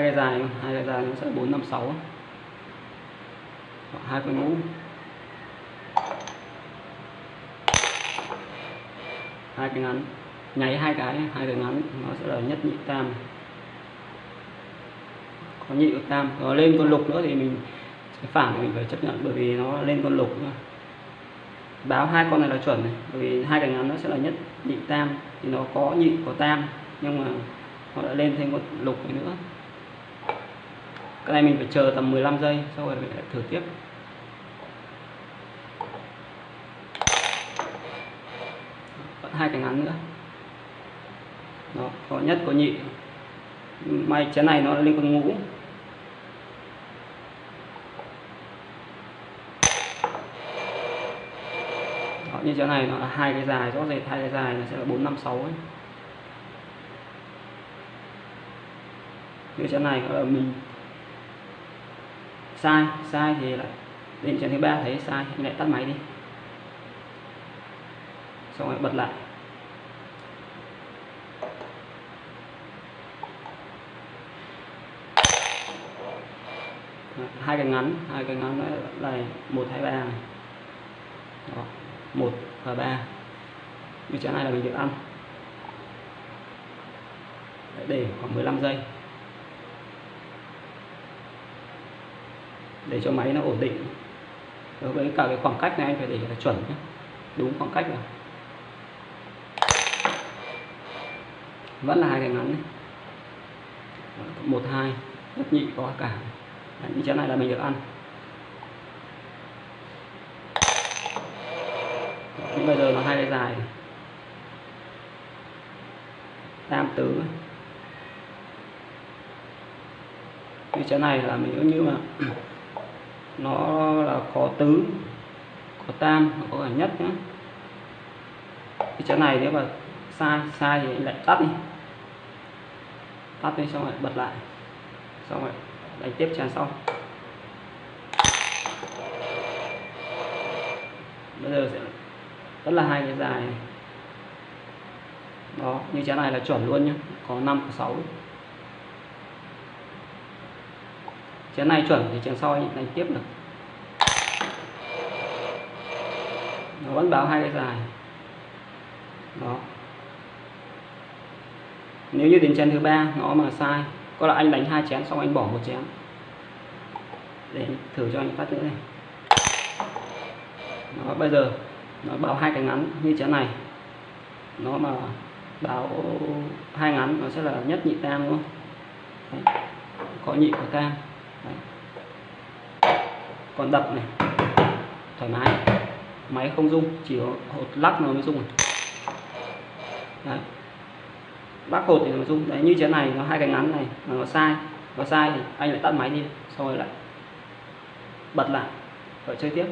hai cái dài, hai cái dài nó sẽ bốn năm sáu. Hai cái ngũ. Hai cái ngắn. Nháy hai cái hai cái ngắn, nó sẽ là nhất nhị tam. Có nhị có tam. Có lên con lục nữa thì mình cái phản, mình phải chấp nhận, bởi vì nó lên con lục nữa báo hai con này là chuẩn này, bởi vì hai cái ngắn nó sẽ là nhất nhị tam. Thì nó có nhị, có tam, nhưng mà nó đã lên thêm một lục nữa cái này mình phải chờ tầm 15 giây sau rồi mình lại thử tiếp. Vẫn hai cái ngắn nữa. Đó có nhất có nhị. May chén này nó lên con ngũ. Đó, như chén này nó là hai cái dài rõ rệt hai cái dài nó sẽ là bốn năm sáu ấy. Như chén này là mình sai sai thì lại đến chén thứ ba thấy sai thì lại tắt máy đi. Xong rồi bật lại. Hai cái ngắn hai cái ngắn là một hai ba này. Đó, một và ba. Như chỗ này là mình được ăn? Để khoảng 15 giây. Để cho máy nó ổn định. Đối với cả cái khoảng cách này anh phải để là chuẩn nhé. Đúng khoảng cách rồi. Vẫn là hai cái ngắn này một hai rất nhị có cả. Đấy, những chén này là mình được ăn. Nhưng bây giờ nó hai cái dài. Tam tứ. Như chén này là mình cũng như mà nó là có tứ có tam có cả nhất nữa cái chén này nếu mà sai sai thì lại tắt đi. Tắt đi xong rồi bật lại. Xong rồi đánh tiếp tràn sau. Bây giờ sẽ rất là hai cái dài này. đó, như chén này là chuẩn luôn nhé có 5 có 6 chén này chuẩn thì chén sau anh đánh tiếp được. Nó vẫn báo hai cái dài. Đó. Nếu như đến chén thứ ba, nó mà sai, có là anh đánh hai chén xong anh bỏ một chén. Để thử cho anh phát nữa này. Nó bây giờ nó báo hai cái ngắn như chén này. Nó mà báo hai ngắn, nó sẽ là nhất nhị tam luôn Đấy. có nhị có tam. Đấy. còn đập này. Thoải mái. Máy không rung, chỉ có hột lắc nó mới rung Đấy. lắc hột thì nó rung. Đấy, như thế này, nó hai cái ngắn này, mà nó sai. Nó sai thì anh lại tắt máy đi, xong rồi lại bật lại, rồi chơi tiếp.